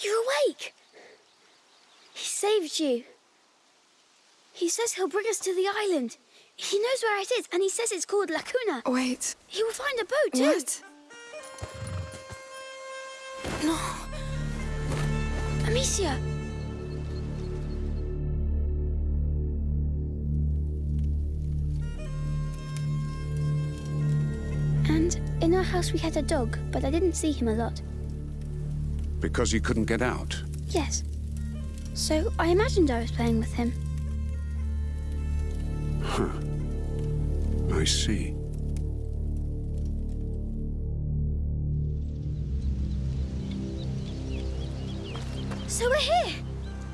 You're awake. He saved you. He says he'll bring us to the island. He knows where it is, and he says it's called La Cuna. Wait. He will find a boat, too. What? No. Amicia. And in our house we had a dog, but I didn't see him a lot. Because you couldn't get out. Yes. So I imagined I was playing with him. Huh. I see. So we're here.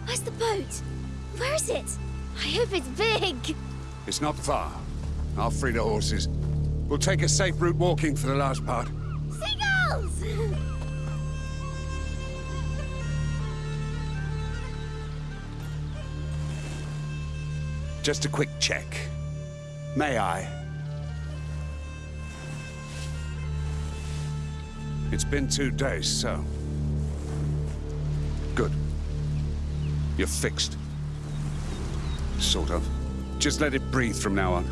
Where's the boat? Where is it? I hope it's big. It's not far. I'll free the horses. We'll take a safe route walking for the last part. Seagulls! Just a quick check. May I? It's been two days, so... Good. You're fixed. Sort of. Just let it breathe from now on.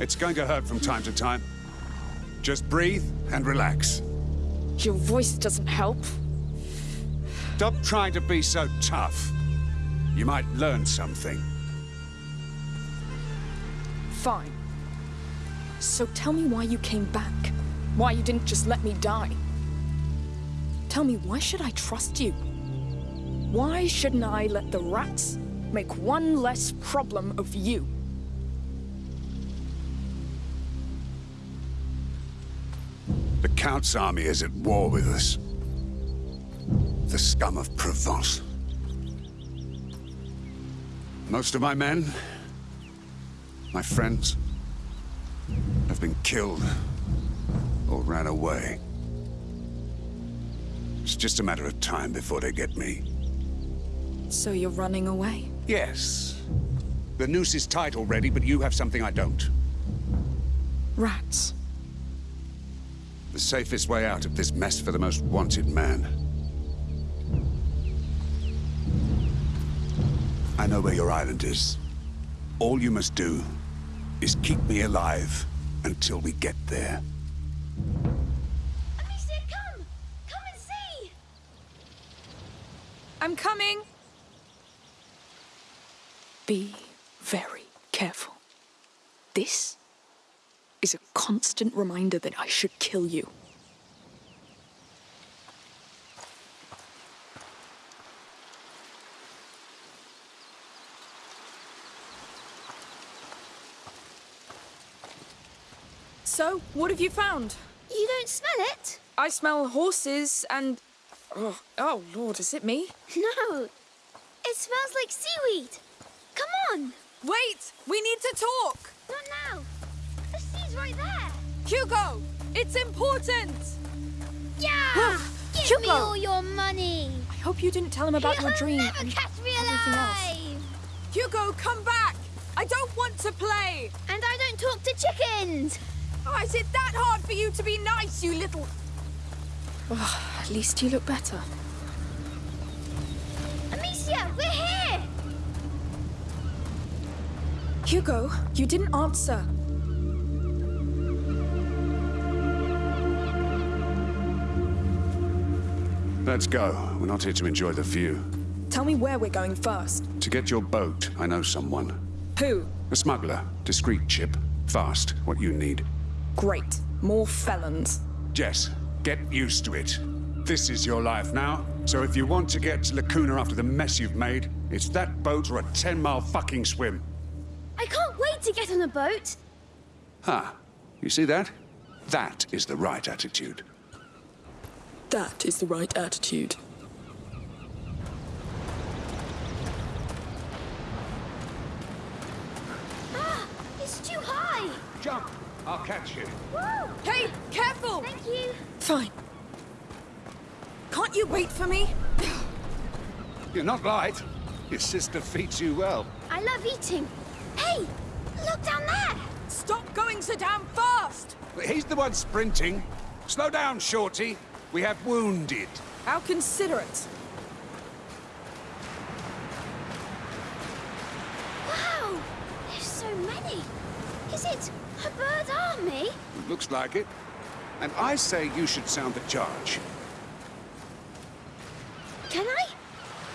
It's going to hurt from time to time. Just breathe and relax. Your voice doesn't help. Stop trying to be so tough. You might learn something. Fine. So tell me why you came back. Why you didn't just let me die. Tell me, why should I trust you? Why shouldn't I let the rats make one less problem of you? The Count's army is at war with us. The scum of Provence. Most of my men, my friends, have been killed or ran away. It's just a matter of time before they get me. So you're running away? Yes. The noose is tight already, but you have something I don't. Rats. The safest way out of this mess for the most wanted man. I know where your island is. All you must do is keep me alive until we get there. Amicia, come! Come and see! I'm coming! Be very careful. This is a constant reminder that I should kill you. So, what have you found? You don't smell it? I smell horses and... Oh, oh Lord, is it me? No. It smells like seaweed. Come on. Wait! We need to talk! Not now. The sea's right there. Hugo! It's important! Yeah! Give me all your money. I hope you didn't tell him about your You'll dream. never and catch me alive. Hugo, come back! I don't want to play! And I don't talk to chickens. Oh, is it that hard for you to be nice, you little... Oh, at least you look better. Amicia, we're here. Hugo, you didn't answer. Let's go. We're not here to enjoy the view. Tell me where we're going first. To get your boat, I know someone. Who? A smuggler. Discreet chip. Fast. What you need. Great. More felons. Jess, get used to it. This is your life now. So if you want to get to La Cuna after the mess you've made, it's that boat or a 10-mile fucking swim. I can't wait to get on a boat. Ha! You see that? That is the right attitude. That is the right attitude. Ah, it's too high. Jump! I'll catch you. Woo! Hey, careful! Thank you. Fine. Can't you wait for me? You're not light. Your sister feeds you well. I love eating. Hey, look down there. Stop going so damn fast! He's the one sprinting. Slow down, Shorty. We have wounded. How considerate. Wow! There's so many. Is it a bird army? Looks like it. And I say you should sound the charge. Can I?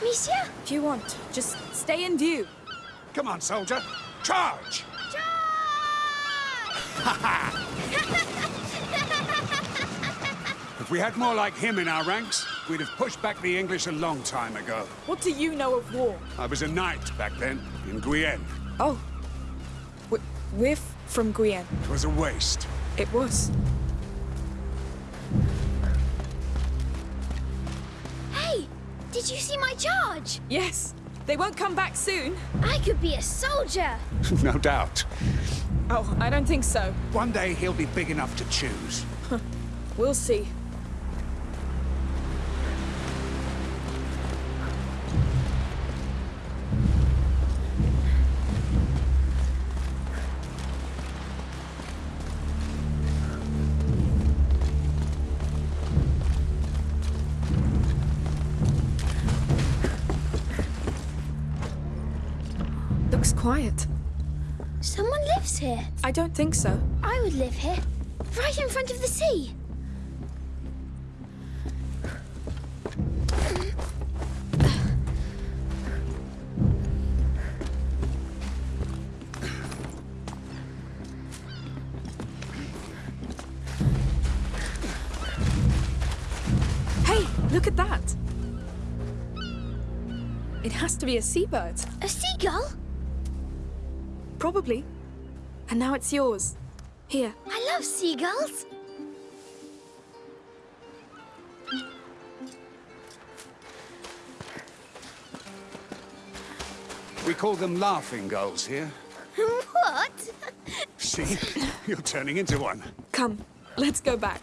Monsieur? If you want, just stay in view. Come on, soldier. Charge! Charge! if we had more like him in our ranks, we'd have pushed back the English a long time ago. What do you know of war? I was a knight back then, in Guyenne. Oh. We- We're f- from Guyenne. It was a waste. It was. hey! Did you see my charge? Yes. They won't come back soon. I could be a soldier! no doubt. Oh, I don't think so. One day he'll be big enough to choose. We'll see. Looks quiet. Someone lives here. I don't think so. I would live here. Right in front of the sea. Hey, look at that. It has to be a seabird. A seagull? Probably. And now it's yours. Here. I love seagulls. We call them laughing gulls here. what? See? You're turning into one. Come, let's go back.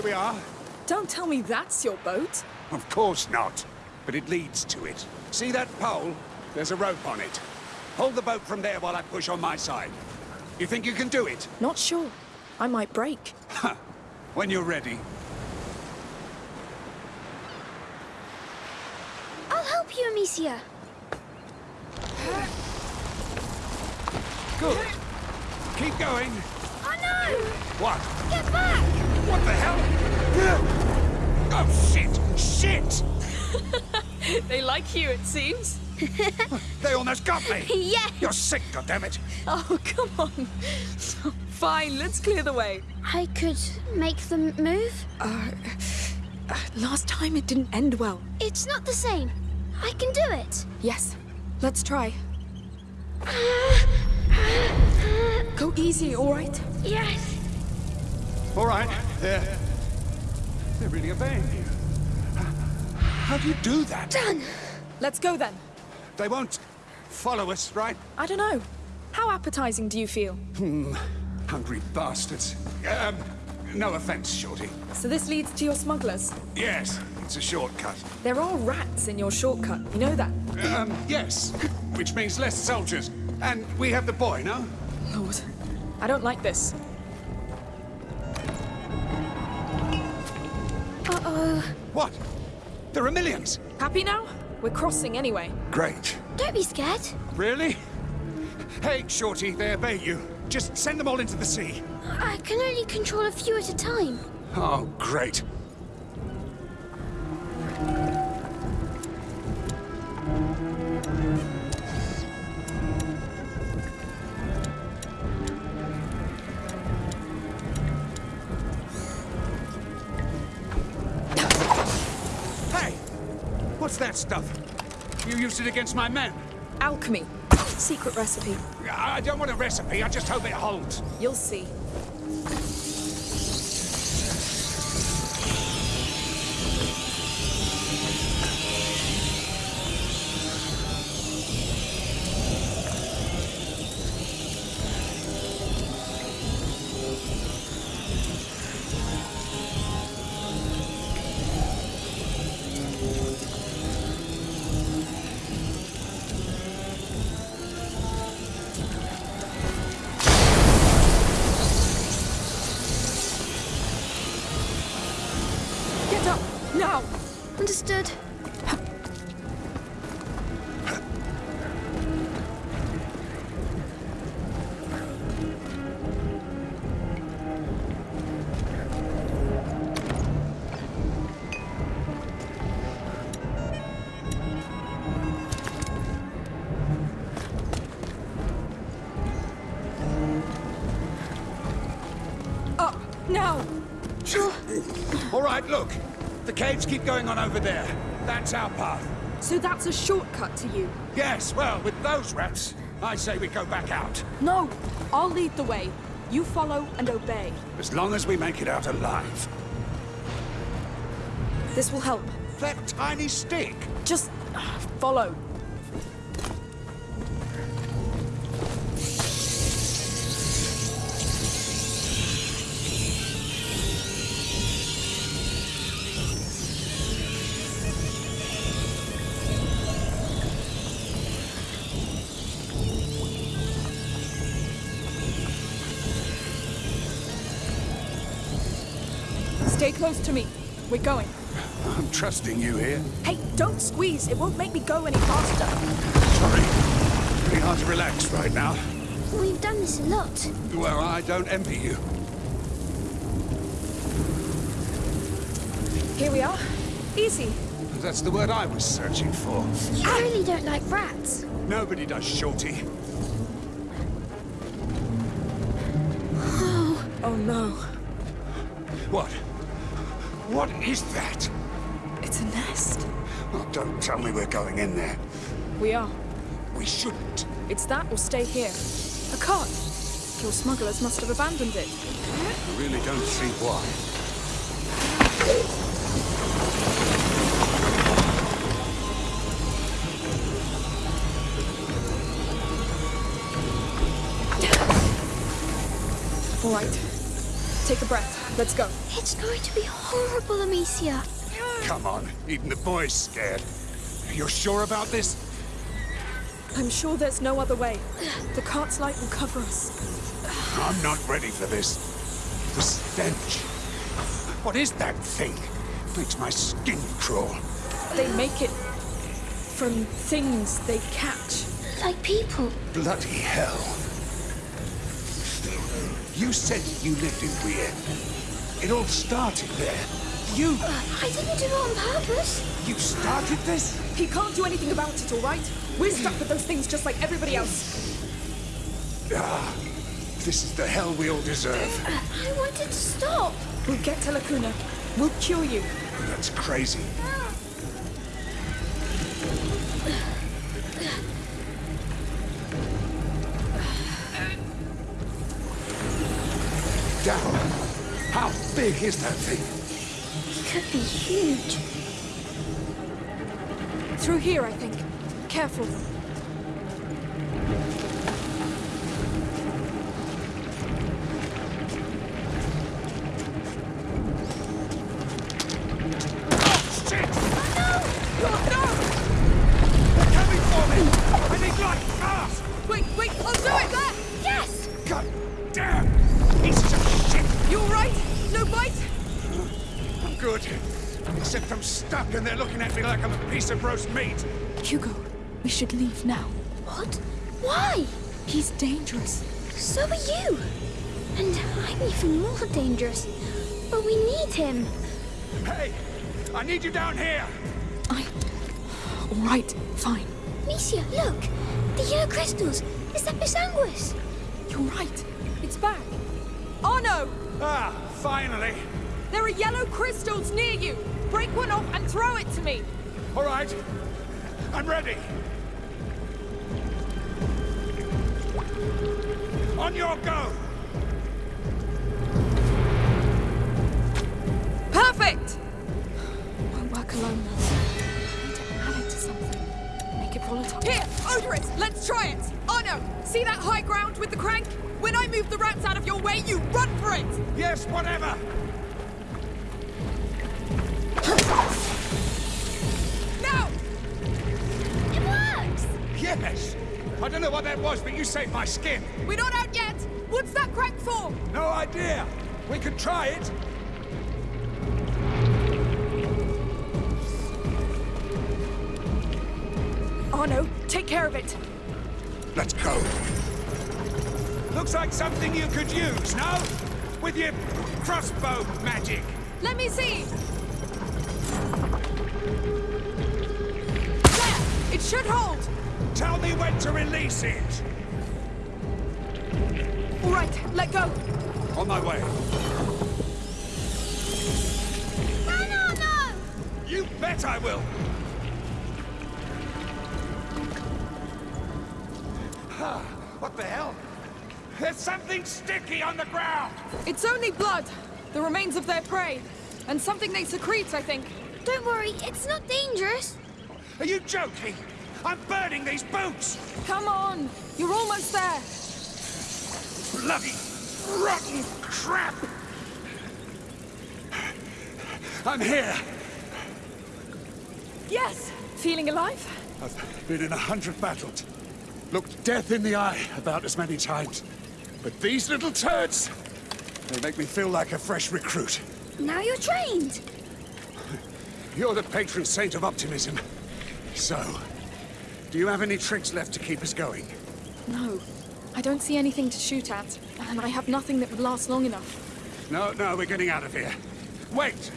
Here we are. Don't tell me that's your boat. Of course not. But it leads to it. See that pole? There's a rope on it. Hold the boat from there while I push on my side. You think you can do it? Not sure. I might break. When you're ready. I'll help you, Amicia. Good. Keep going. Oh no! What? Get back! What the hell? Oh, shit! Shit! They like you, it seems. They almost got me! yeah! You're sick, goddammit! Oh, come on. Fine, let's clear the way. I could make them move. Uh, uh, last time it didn't end well. It's not the same. I can do it. Yes, let's try. Go easy, all right? Yes. All right, they're... They're really obeying you. How do you do that? Done. Let's go then. They won't follow us, right? I don't know. How appetizing do you feel? Hmm. Hungry bastards. Um, no offense, Shorty. So this leads to your smugglers. Yes, it's a shortcut. There are rats in your shortcut, you know that? Um, yes, which means less soldiers. And we have the boy, no? Lord, I don't like this. Uh-oh. What? There are millions. Happy now? We're crossing anyway. Great. Don't be scared. Really? Hey, Shorty, they obey you. Just send them all into the sea. I can only control a few at a time. Oh, great. Used it against my men. Alchemy. Secret recipe. I I don't want a recipe, I just hope it holds. You'll see. Keep going on over there. That's our path. So that's a shortcut to you? Yes, well, with those rats, I say we go back out. No, I'll lead the way. You follow and obey. As long as we make it out alive. This will help. That tiny stick. Just uh, follow. Trusting you here. Hey, don't squeeze. It won't make me go any faster. Sorry. Pretty hard to relax right now. We've done this a lot. Well, I don't envy you. Here we are. Easy. That's the word I was searching for. You really don't like rats. Nobody does, Shorty. Oh. Oh no. What? What is that? It's a nest. Oh, don't tell me we're going in there. We are. We shouldn't. It's that or stay here. A cart. Your smugglers must have abandoned it. I really don't see why. All right. Take a breath. Let's go. It's going to be horrible, Amicia. Come on, even the boy's scared. You're sure about this? I'm sure there's no other way. The cart's light will cover us. I'm not ready for this. The stench. What is that thing? Makes my skin crawl. They make it from things they catch. Like people. Bloody hell. You said you lived in Weir. It all started there. You... I didn't do it on purpose. you started this? He can't do anything about it, all right? We're stuck with those things just like everybody else. Ah, this is the hell we all deserve. I wanted to stop. We'll get to La Cuna. We'll cure you. That's crazy. Down. How big is that thing? Could be huge. Through here, I think. Careful. Stuck and they're looking at me like I'm a piece of roast meat. Hugo, we should leave now. What? Why? He's dangerous. So are you. And I'm even more dangerous. But we need him. Hey! I need you down here! I... All right, fine. Amicia, look! The yellow crystals! Is that Bisanguis? You're right. It's back. Oh no! Ah, finally! There are yellow crystals near you! Break one off and throw it to me! All right. I'm ready. On your go! Perfect! Won't work alone though. Need to add it to something. Make it volatile. Here, Odoris, let's try it! Oh, Arnaud! See that high ground with the crank? When I move the rats out of your way, you run for it! Yes, whatever! Yes! I don't know what that was, but you saved my skin. We're not out yet! What's that crank for? No idea. We could try it. Arnaud, take care of it. Let's go. Looks like something you could use, no? With your crossbow magic. Let me see! There! It should hold! Tell me when to release it. All right, let go. On my way. You bet I will! What the hell? There's something sticky on the ground! It's only blood! The remains of their prey. And something they secrete, I think. Don't worry, it's not dangerous. Are you joking? I'm burning these boots! Come on! You're almost there! Bloody rotten crap! I'm here! Yes! Feeling alive? I've been in a hundred battles. Looked death in the eye about as many times. But these little turds, they make me feel like a fresh recruit. Now you're trained. You're the patron saint of optimism. So, do you have any tricks left to keep us going? No. I don't see anything to shoot at, and I have nothing that would last long enough. No, no, we're getting out of here. Wait!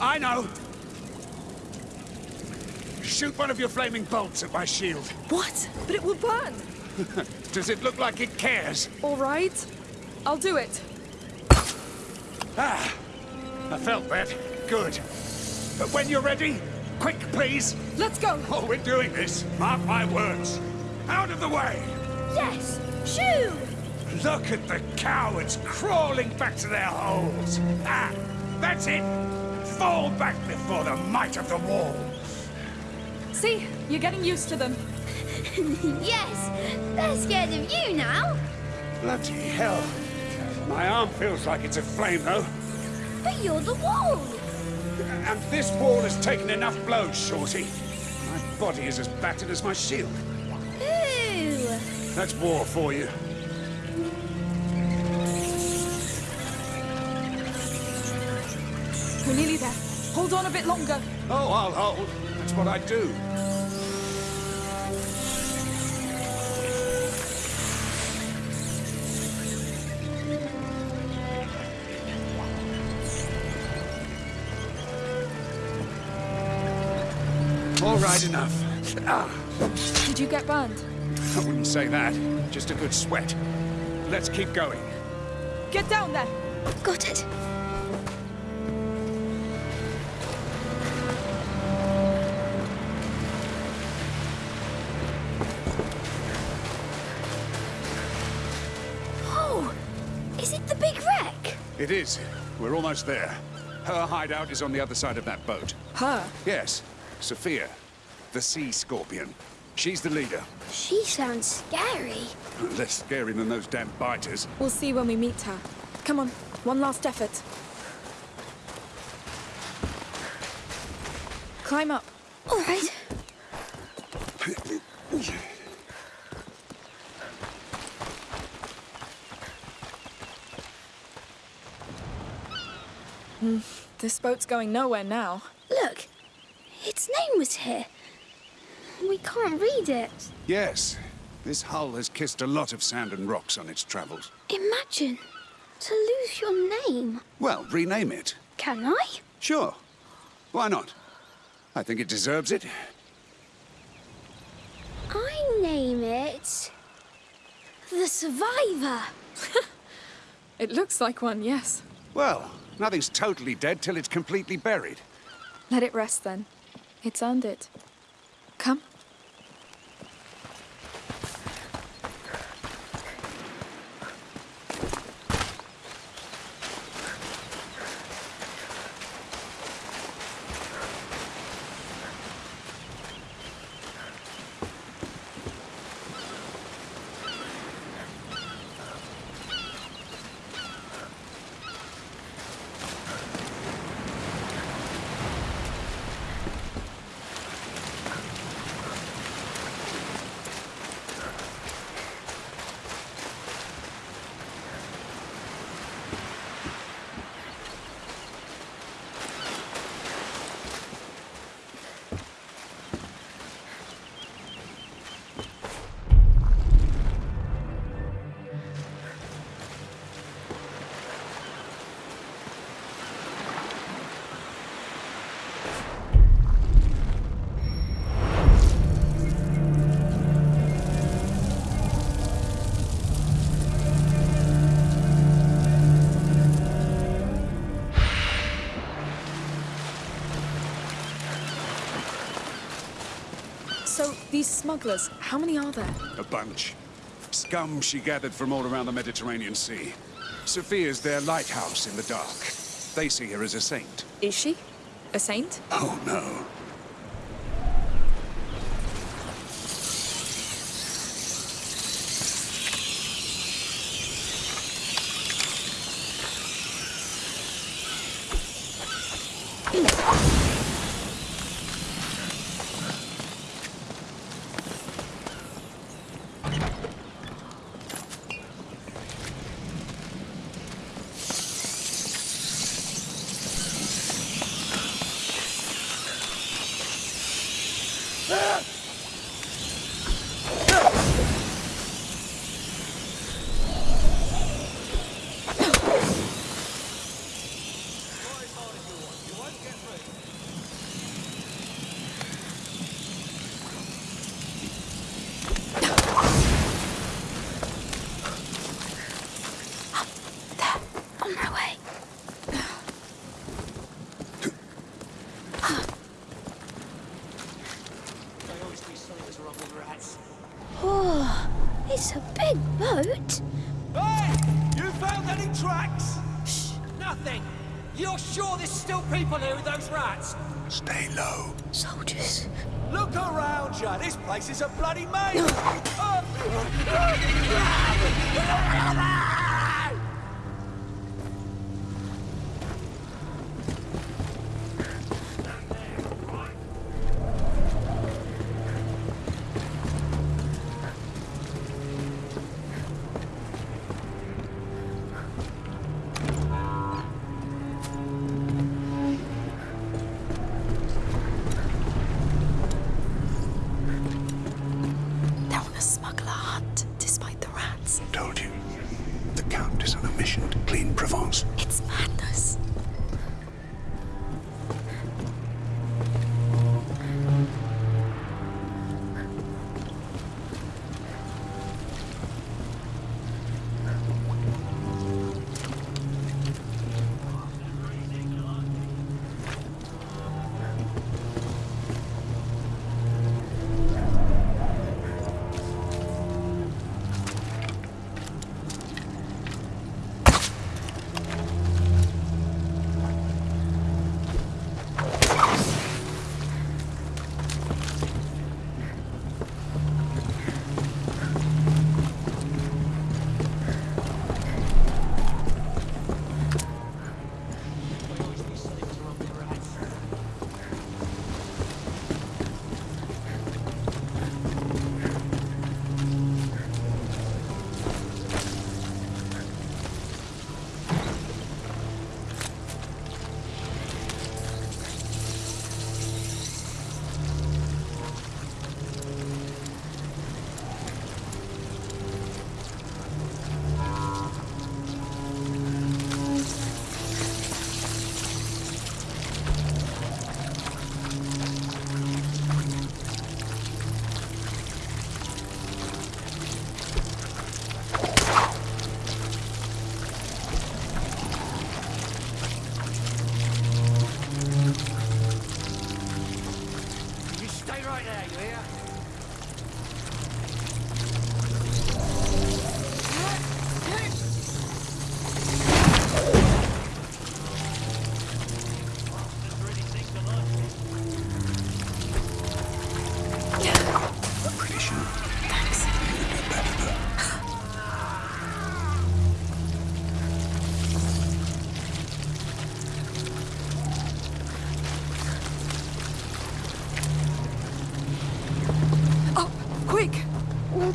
I know! Shoot one of your flaming bolts at my shield. What? But it will burn! Does it look like it cares? All right. I'll do it. Ah, I felt that. Good. But when you're ready, quick, please. Let's go! Oh, we're doing this. Mark my words. Out of the way! Yes, shoo! Look at the cowards crawling back to their holes. Ah, that's it. Fall back before the might of the wall. See? You're getting used to them. yes, they're scared of you now. Bloody hell. My arm feels like it's aflame, though. But you're the wall. And this wall has taken enough blows, Shorty. My body is as battered as my shield. Ooh. That's war for you. We're nearly there. Hold on a bit longer. Oh, I'll hold. That's what I do. All right, enough. Ah, Did you get burned? I wouldn't say that. Just a good sweat. Let's keep going. Get down there! Got it. Oh, is it the big wreck? It is. We're almost there. Her hideout is on the other side of that boat. Her? Yes, Sophia, the sea scorpion. She's the leader. She sounds scary. Less scary than those damn biters. We'll see when we meet her. Come on, one last effort. Climb up. All right. Hmm, this boat's going nowhere now. Look, its name was here. We can't read it. Yes, this hull has kissed a lot of sand and rocks on its travels. Imagine to lose your name. Well, rename it. Can I? Sure. Why not? I think it deserves it. I name it. The Survivor. It looks like one, yes. Well, nothing's totally dead till it's completely buried. Let it rest then. It's earned it. Come. These smugglers, how many are there? A bunch. Scum she gathered from all around the Mediterranean Sea. Sophia's their lighthouse in the dark. They see her as a saint. Is she? A saint? Oh no on my way. Oh, it's a big boat. Hey! You found any tracks? Shh! Nothing! You're sure there's still people here with those rats? Stay low. Soldiers. Look around you! This place is a bloody maze! Oh.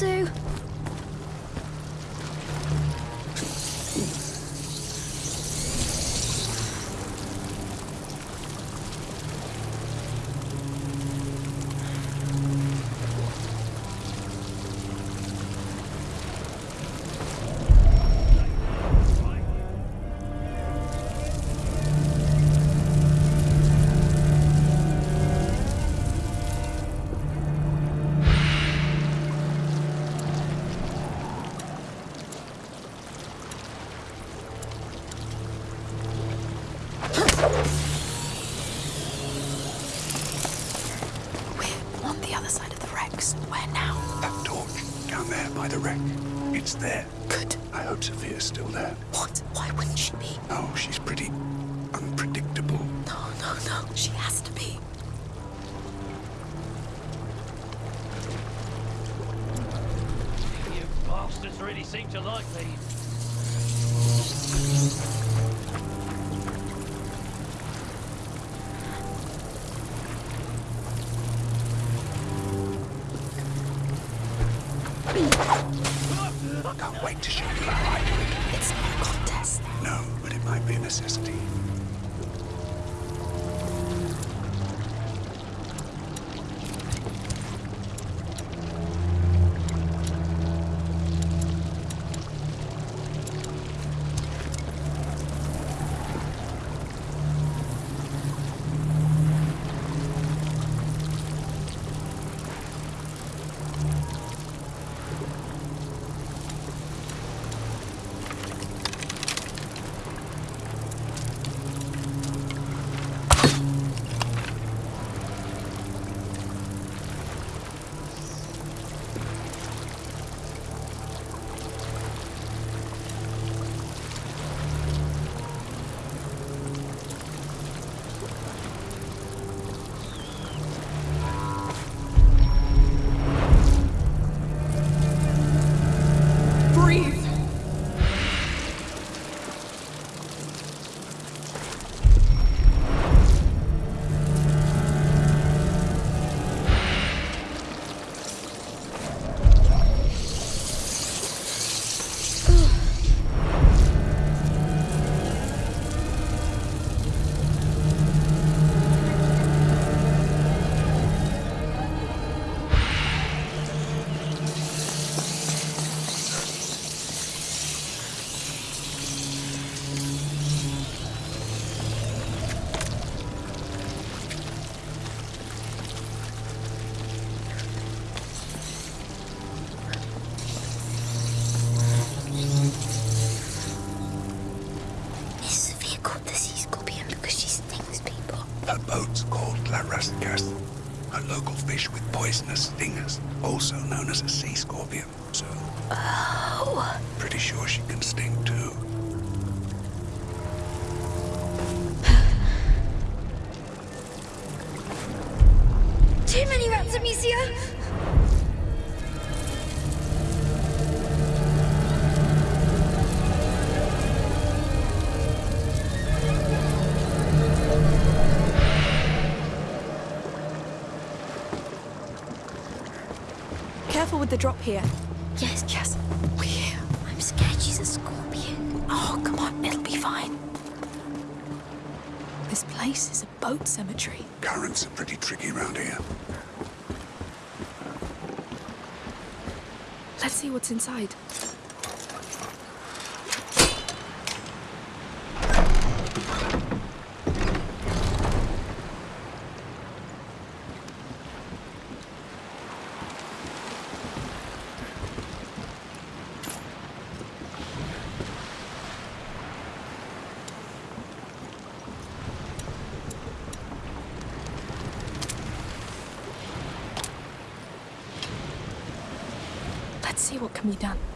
Do. Sophia's. What? Why wouldn't she be? No, she's pretty unpredictable. No, no, no. She has to be. You bastards really seem to like me. Can't wait to show you Careful with the drop here. Yes, Yes, we're here. I'm scared she's a scorpion. Oh, come on, it'll be fine. This place is a boat cemetery. Currents are pretty tricky around here. Let's see what's inside. Let's see what can be done.